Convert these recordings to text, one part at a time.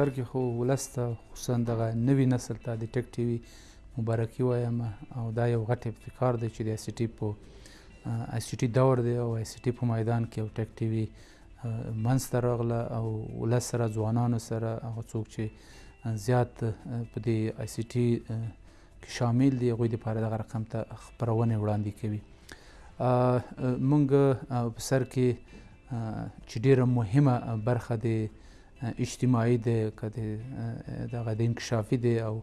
سر کې خو ولس ته خصوصا دغه نوي نسل ته د ټک ټي وي مبارکي وایم او دا یو غټ ابتکار دی چې د آی سي ټي په آی سي ټي دور دی او آی سي ټي په میدان کې او ټک ټي وي منځته راغله او ولس سره ځوانانو سره هغه څوک چې زیات په دې آی سي ټي شامل دي هغوی لپاره دغه رقم ته خپرونې وړاندې کوي مونږ په سر کې چې ډیره مهمه برخه د اجتماعي دی که د دغه د انکشافي دی او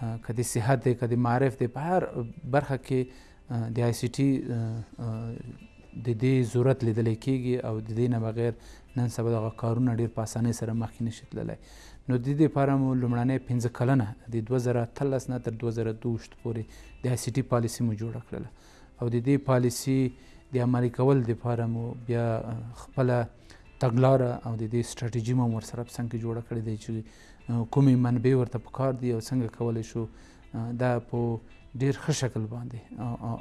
که د صحت دی که د معرف دی په هر برخه کې د آی سي ټي د دې ضرورت لیدل کېږي او د دې نه بغیر نن سبا دغه کارونه ډېر په اسانۍ سره مخکې نشي تللی نو د دې لپاره مو لومړنۍ پنځه کلنه د 2013 نه تر 2022 پورې د آی سي ټي پالیسي مو جوړه کړله او د دې پالیسي د عملي کول لپاره مو بیا خپله تګلاره او د دې ستراتیژي مو ورسره په څنګ کې جوړه کړې ده چې کومې منبع ورته پکار دي او څنګه کولی شو دا په ډیر ښه شکل باندې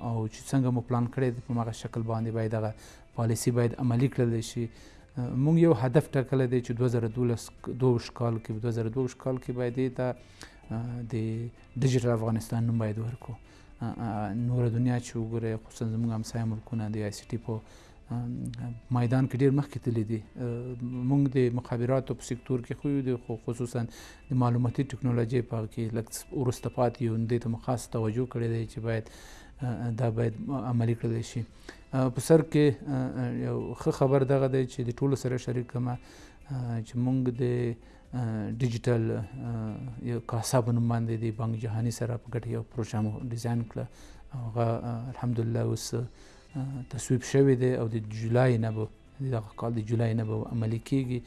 او چې څنګه مو پلان کړی دی په هغه شکل باندې باید دغه پالیسی باید عملی کړل شي مونږ یو هدف ټاکلی دی چې 2012 کال کې 2012 کال کې باید ته د ډیجیټل افغانستان نوم باید ورکو نور دنیا چې وګوره خصوصا زموږ همسایه ملکونه د آی سی ټي په میدان کې ډیر مخکې تللی دی موږ د مخابراتو په سکتور کې خو یو خو خصوصا د معلوماتي ټکنالوژي په کې لږ ورسته پاتې یو دې ته خاص توجه کړې دی چې باید دا باید عملی کړل شي په سر کې یو ښه خبر دغه دی چې د ټولو سره شریک کما چې موږ د ډیجیټل یو کاسا په نوم باندې د بانک جهانی سره په ګټه یو پروژه مو ډیزاین کړه هغه الحمدلله اوس تصویب شوی دی او د جولای نه به دغه کال د جولای نه به عملی کیږي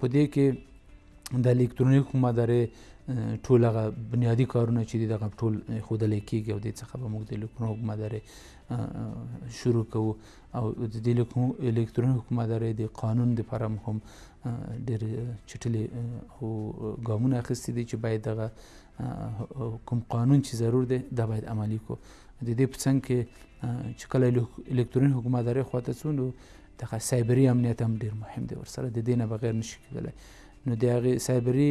په دې کې د الکترونیک حکومت ادارې ټول هغه بنیادی کارونه چې دغه ټول خودلې کیږي او د څخه به موږ د الکترونیک حکومت ادارې شروع کوو او د دې الکترونیک حکومت ادارې د قانون د لپاره هم ډېر چټلې او ګامونه اخیستي دي چې باید دغه کوم قانون چې ضرور دی دا باید عملی کو د دې په څنګ کې چې کله الکتروني حکومتداري خواته څو نو دغه سایبري امنیت هم ډیر مهم دی ورسره د دې نه بغیر نشي کېدلی نو د هغې سایبري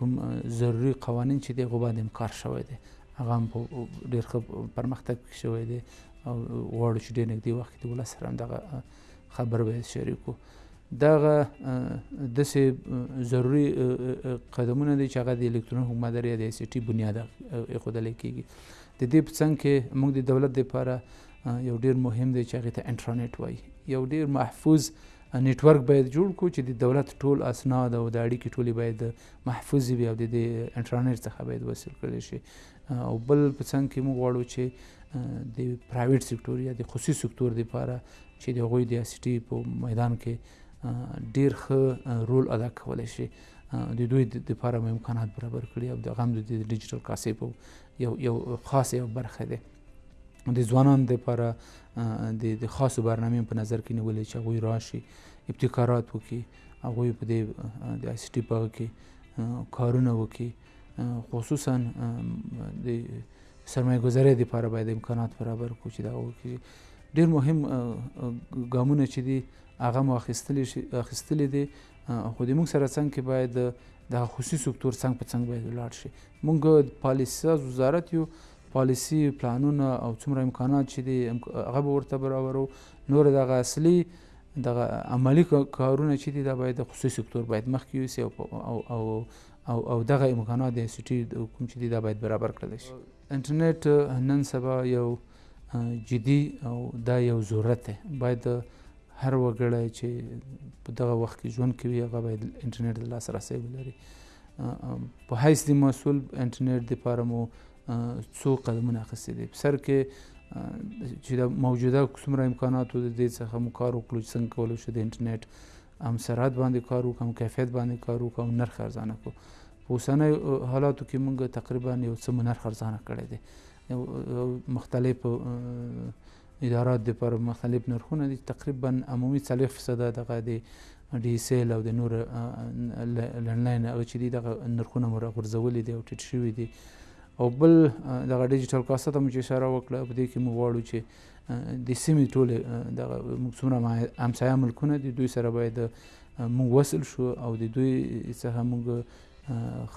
کوم ضروري قوانین چې دی هغو باندې هم کار شوی دی هغه هم په ډېر ښه پرمختګ شوی دی او غواړو چې ډېر نږدې وخت کې د ولس سره هم دغه خبر به شریکو دغه دسې ضروری قدمونه دي چې هغه د الکترون حکومت لري د سي ټي بنیاد ایښودل کیږي د دې په څنګ کې موږ د دولت لپاره یو ډیر مهم دی چې هغه ته انټرنیټ وایي یو ډیر محفوظ نیټورک باید جوړ کو چې د دولت ټول اسناد او د اړیکې ټولې باید محفوظ وي او د انټرنیټ څخه باید وصل کړی شي او بل په څنګ کې موږ غواړو چې د پرایویټ سکتور یا د خصوصي سکتور لپاره چې د هغوی د سټي په میدان کې ډیر ښه رول ادا کولی شي د دوی د لپاره امکانات برابر کړي او د غم د ډیجیټل کاسې په یو یو خاص یو برخه ده د ځوانان د لپاره د خاصو برنامې په نظر کې نیولې چې هغوی راشي ابتکارات وکړي هغوی په دې د آی سي ټي په کې کارونه وکړي خصوصا د سرمایه گذارۍ لپاره باید امکانات برابر کړو چې دا وکړي ډیر مهم ګامونه چې دي هغه مو اخیستلې شي اخیستلې دي خو د موږ سره څنګه کې باید د خصوصي سکتور څنګه په څنګه باید ولاړ شي موږ پالیسي ساز وزارت یو پالیسی پلانونه او څومره امکانات چې دي هغه به ورته برابرو نور دغه اصلي دغه عملی کارونه چې دي دا باید خصوصي سکتور باید مخکې یوسي او او او او دغه امکانات د سټي کوم چې دی دا باید برابر کړل شي انټرنیټ نن سبا یو جدي او دا یو ضرورت دی باید هر وګړی چې په دغه وخت کې ژوند کوي هغه باید انټرنیټ د لاسرسي ولري په حیث د مسول انټرنیټ د پاره مو څو قدمونه اخیستي دي په سر کې چې د موجوده څومره امکاناتو د دې څخه مو کار وکړو څنګه کولای شو د انټرنیټ هم سرعت باندې کار وکړو هم کیفیت باندې کار وکړو او نرخ ارزانه کړو په اوسنۍ حالاتو کې موږ تقریبا یو څه نرخ ارزانه کړی دی مختلف ادارات د پر مختلف نرخونه دي تقریبا عمومي 40 فیصد دغه د ډي سیل او د نور لنډلاین او چې دغه نرخونه مور غورځولې دي او ټیټ شوی دي او بل دغه ډیجیټل کاسه ته مو چې اشاره وکړه په دې کې مو غواړو چې د سیمې ټول دغه موږ څومره همسایه ملکونه دي دوی سره باید موږ وصل شو او د دوی څخه موږ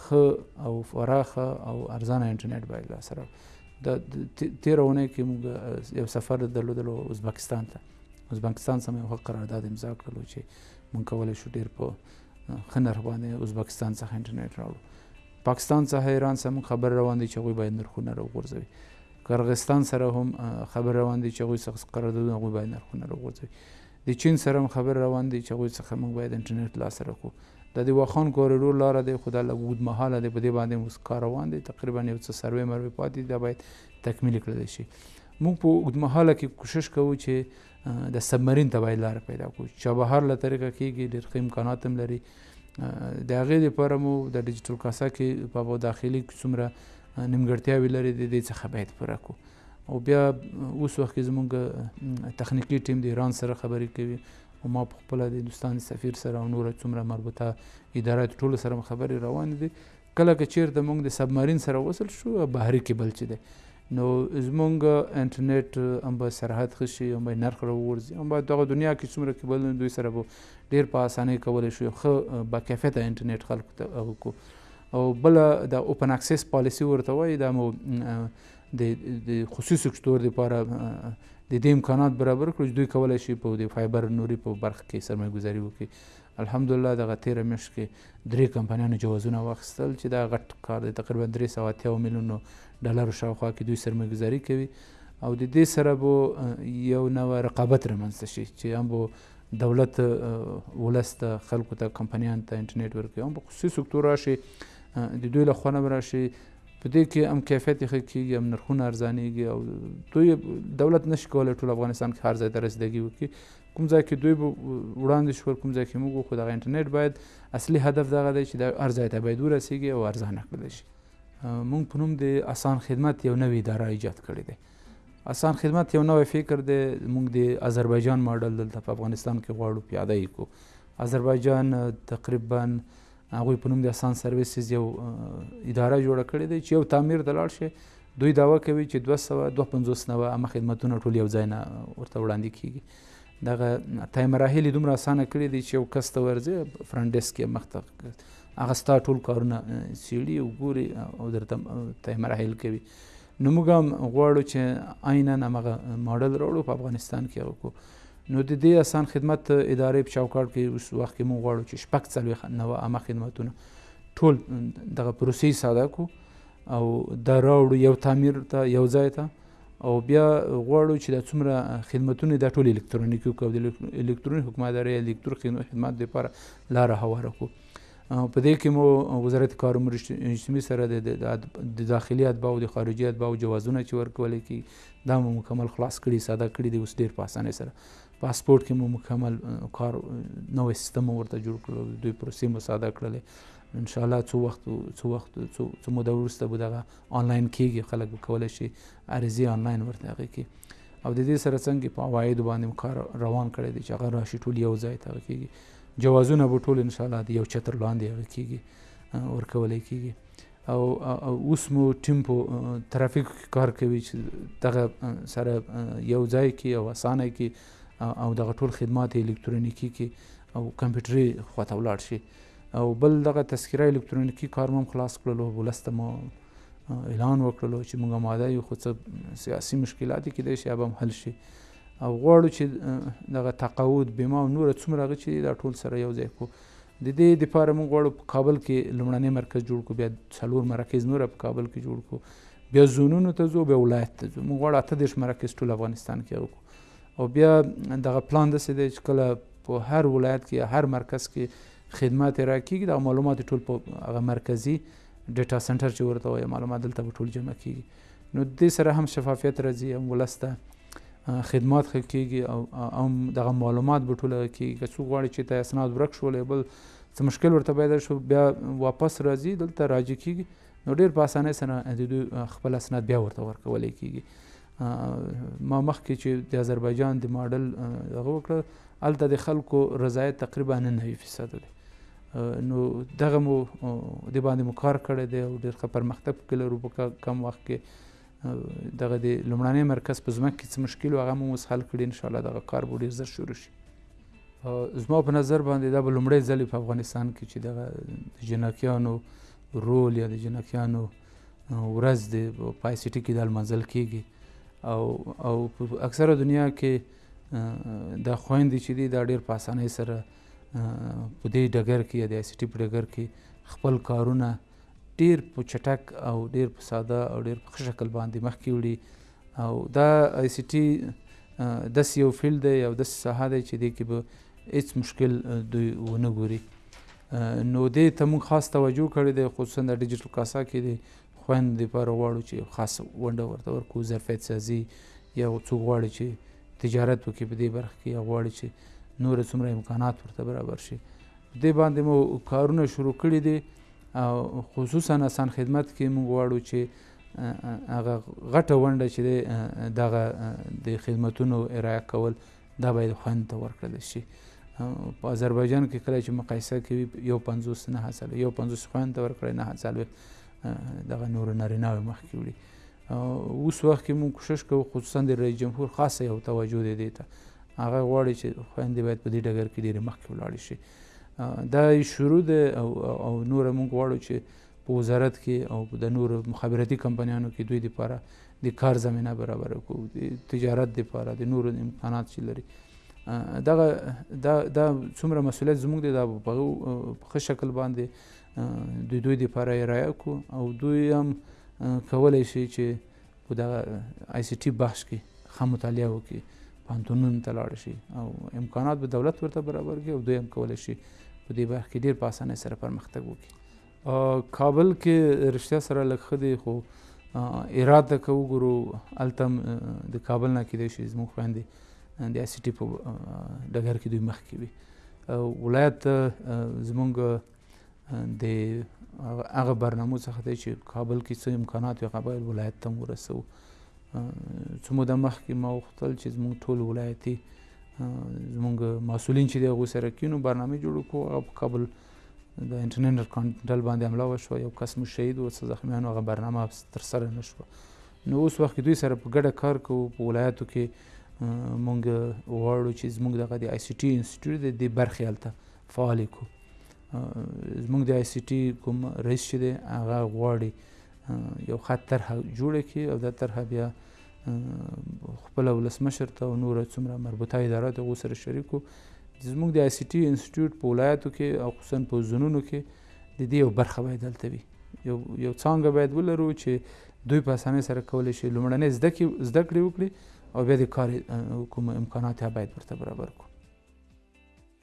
خه او فراخه او ارزانه انټرنیټ باید لاسره د تیر ونه کې موږ یو سفر درلودلو ازبکستان ته ازبکستان سم یو قرارداد امضا کړلو چې موږ کولای شو ډیر په خنر باندې ازبکستان څخه انټرنیټ راوړو پاکستان څخه ایران سم خبر روان دي چې غوي باید نرخونه راوغورځوي قرغستان سره هم خبر روان دي چې هغوی څخه قراردادونه هغوی باید نرخونه راوغورځوي د چین سره هم خبر روان دي چې هغوی څخه موږ باید انټرنیټ لاس سره کړو دا د واخان کوریډور لاره دی خو دا لږ اوږدمهاله دی په دې باندې اوس کار روان دی تقریبا یو څه سروې مروې پاتې دي دا باید تکمیل کړل شي موږ په اوږدمهاله کې کوشش کوو چې د سبمرین ته باید لار پیدا کړو چابهار له طریقه کېږي ډېر ښه امکانات هم لري د هغې لپاره مو د ډیجیټل کاسا کې په داخلي څومره نیمګړتیاوې لري د دې څخه باید پوره کو او بیا اوس وخت کې زموږ تخنیکی ټیم د ایران سره خبرې کوي او ما په خپل د هندستان سفیر سره او نور څومره مربوطه ادارات ټول سره خبرې روان دي کله که چیرته موږ د سبمرین سره وصل شو بحري کیبل چې دی نو زمونږ انټرنیټ هم به سرحد ښه شي هم به نرخ راوغورځي هم به دغه دنیا کې څومره کیبل دوی سره به ډېر په اسانۍ کولی شو ښه باکیفیته انټرنیټ خلکو ته وکړو او بل د اوپن اکسس پالیسی ورته وایي دا مو د خصوصي سکتور لپاره د دې امکانات برابر کړو چې دوی کولای شي په د فایبر نوري په برخه کې سرمایه ګزاري وکړي الحمدلله دغه تیره میاشت کې درې کمپنیانو جوازونه واخیستل چې دا غټ کار دی تقریبا درې سوه اتیا میلیونو ډالرو شاوخوا کې دوی سرمایه ګزاري کوي او د دې سره به یو نوع رقابت رامنځته شي چې هم به دولت ولس ته خلکو ته کمپنیان ته انټرنیټ ورکوي هم په خصوصي سکتور راشي د دوی له خوا نه راشي په دې کې هم کیفیت ښه کیږي هم نرخونه ارزانیږي او دوی دولت نشي کولای ټول افغانستان کې هر ځای ته رسیدګي وکړي کوم ځای کې دوی وړاندې شول کوم ځای کې موږ خو دغه انټرنیټ باید اصلي هدف دغه دی چې د هر ځای ته باید ورسیږي او ارزانه کړل شي موږ په نوم د اسان خدمت یو نوې اداره ایجاد کړې ده اسان خدمت یو نوی فکر دی موږ د آذربایجان ماډل دلته په افغانستان کې غواړو پیاده یې کو آذربایجان تقریبا هغوی په نوم د اسان سرویسز یو اداره جوړه کړې ده چې یو تعمیر ته لاړ شي دوی داوا کوي چې 250 نوه عامه خدمتونه ټول یو ځای نه ورته وړاندې کیږي دغه تای مراحل دومره اسانه کړی دی چې یو کس ته ورځي فرنټ ډیسک یې مخته هغه ستا ټول کارونه سیړي او ګوري او درته تای مراحل کوي نو موږ هم غواړو چې عینا همغه ماډل راوړو په افغانستان کې هغه کو نو د دې اسان خدمت ادارې په چوکاټ کې اوس وخت کې موږ غواړو چې شپږ څلوېښت نوه عامه خدمتونه ټول دغه پروسې ساده کړو او دا راوړو یو تعمیر ته یو ځای ته او بیا غواړو چې دا څومره خدمتونه دا ټول الکترونیکي وکړو د الکترونیک حکومتدارۍ الکترونیک خدمت لپاره لاره هواره کړو په دې کې مو وزارت کار امور اجتماعي سره د داخلي اتباع او د خارجي اتباع جوازونه چې ورکول کی دا مو مکمل خلاص کړي ساده کړي دي اوس ډیر په اسانۍ سره پاسپورت کې مو مکمل کار نوې سیستم ورته جوړ کړو دوی پروسې مو ساده کړلې ان شاء الله څو وخت څو وخت څو څو مو د ورسته به دغه آنلاین کیږي خلک به کولای شي عریضې آنلاین ورته هغه کی او د دې سره څنګه په عواید باندې کار روان کړی دی چې هغه راشي ټول یو ځای ته کیږي جوازونه به ټول ان شاء الله د یو چتر لاندې هغه کیږي ورکول کیږي او اوس مو ټیم په ترافیک کار کوي چې دغه سره یو ځای کې او اسانه کې او دغه ټول خدمات الکترونیکی کې او کمپیوټري خواته ولاړ شي او بل دغه تذکره الکترونیکی کار مم خلاص کړلو ولسته مو اعلان وکړلو چې موږ ماده یو خو څه سیاسي مشکلات کې دی شي هم حل شي او غواړو چې دغه تقاعد بیمه او نور څومره هغه چې دا ټول سره یو ځای کو د دې لپاره موږ غواړو په کابل کې لومړنی مرکز جوړ کو بیا څلور مراکز نور په کابل کې جوړ کو بیا زونونو ته ځو بیا ولایت ته ځو موږ غواړو اته دېرش مراکز ټول افغانستان کې وکړو او بیا دغه پلان داسې دی چې کله په هر ولایت کې هر مرکز کې خدمات را کیږي دا معلومات ټول په هغه مرکزي ډیټا سنټر چې ورته وایي معلومات دلته به ټول جمع کیږي نو دې سره هم شفافیت راځي هم ولسته خدمات ښه کېږي او او دغه معلومات به ټول کېږي که څوک غواړي چې ته اسناد ورک شول بل څه مشکل ورته پیدا شو بیا واپس راځي دلته راجع کېږي نو ډېر په اسانۍ سره د دوی خپل اسناد بیا ورته ورکول کېږي ما مخکې چې د آذربایجان د ماډل هغه وکړه هلته د خلکو رضایت تقریبا نه نوي فیصد دی نو دغه مو د باندې مو کار کړی دی او ډېر ښه پرمختګ کې لرو په کم وخت کې دغه د لومړنی مرکز په ځمکه کې څه مشکل هغه مو اوس حل کړي ان شاء الله دغه کار به ډیر زر شروع شي زما په نظر باندې دا به لومړی ځل په افغانستان کې چې دغه د جنکیانو رول یا د جنکیانو ورځ د پای سټي کې د منځل کیږي او او په اکثره دنیا کې د خويندې چې دی دا ډیر په اسانۍ سره په دې ډګر کې یا د سټي په ډګر کې خپل کارونه ډیر په چټک او ډیر په ساده او ډیر په ښه شکل باندې مخکې وړي او دا آی سی ټي داسې یو فیلډ دی او داسې ساحه دی چې دې کې به هیڅ مشکل دوی ونه ګوري نو دې ته موږ خاص توجه کړې ده خصوصا د ډیجیټل کاسا کې د خوند لپاره غواړو چې خاص ونډه ورته ورکو ظرفیت سازي یا څوک غواړي چې تجارت وکړي په دې برخه کې یا غواړي چې نور څومره امکانات ورته برابر شي دې باندې مو کارونه شروع کړي دي او خصوصا اسان خدمت کې موږ غواړو چې هغه غټه ونډه چې دغه د خدمتونو ارائه کول دا باید خوند ته ورکړل شي په آذربایجان کې کله چې مقایسه کوي یو پنځوس نه هڅه یو پنځوس خوند ته ورکړی نه هڅه دغه نور نارینه مخکې وړي اوس وخت کې موږ کوشش کوو خصوصا د رئیس جمهور خاصه یو توجه دی دی ته هغه غواړي چې خویندې باید په دې ډګر کې ډېرې مخکې ولاړې شي دا شروع ده او, او نور موږ غواړو چې په وزارت کې او د نور مخابراتي کمپنیانو کې دوی لپاره د کار زمينه برابره کو د تجارت لپاره د نور امکانات چې لري دا دا دا څومره مسولیت زموږ دی دا په ښه شکل باندې د دوی لپاره یې رایه کو او دوی هم کولی شي چې په دغه آی سي ټي بخش کې ښه مطالعه وکړي پوهنتونونو ته لاړ شي او امکانات به دولت ورته برابر کړي او دوی هم کولی شي په دې برخه کې ډېر په اسانۍ سره پرمختګ وکړي کابل کې رښتیا سره لږ ښه دی خو اراده که وګورو هلته هم د کابل نه کېدای شي زموږ خویندې د آی سي ټي په ډګر کې دوی مخکې وي ولایت زمونږ د هغه برنامو څخه دی چې کابل کې څه امکانات وي هغه باید ولایت ته ورسوو څه موده مخکې ما وختل چې زموږ ټول ولایتي زموږ مسولین چې دی هغوی سره کینو برنامه جوړو کو هغه په کابل د انټرنیټ کانټل باندې حمله وشوه یو کس مو شهید و څه زخمیانو هغه برنامه ترسره نه شوه نو اوس وخت دوی سره په ګډه کار کوو په ولایتو کې مونږ غواړو چې زمونږ دغه د آی سي ټي انسټیټیوټ د دې برخې هلته فعالې کړو زموږ د آی سی ټي کوم رئیس چې دی هغه غواړي یو خط طرحه جوړه کړي او دا طرحه بیا خپل ولسمشر ته او نور څومره مربوطه اداره ته سره شریکو زموږ د آی سی ټي انسټیټیوټ په ولایتو کې او خصوصا په زونونو کې د دې یو برخه باید دلته وي یو یو څنګه باید ولرو چې دوی په اسانۍ سره کولی شي لومړنۍ زده کړې زده کړې وکړي او بیا د کار کوم امکانات باید ورته برابر کړو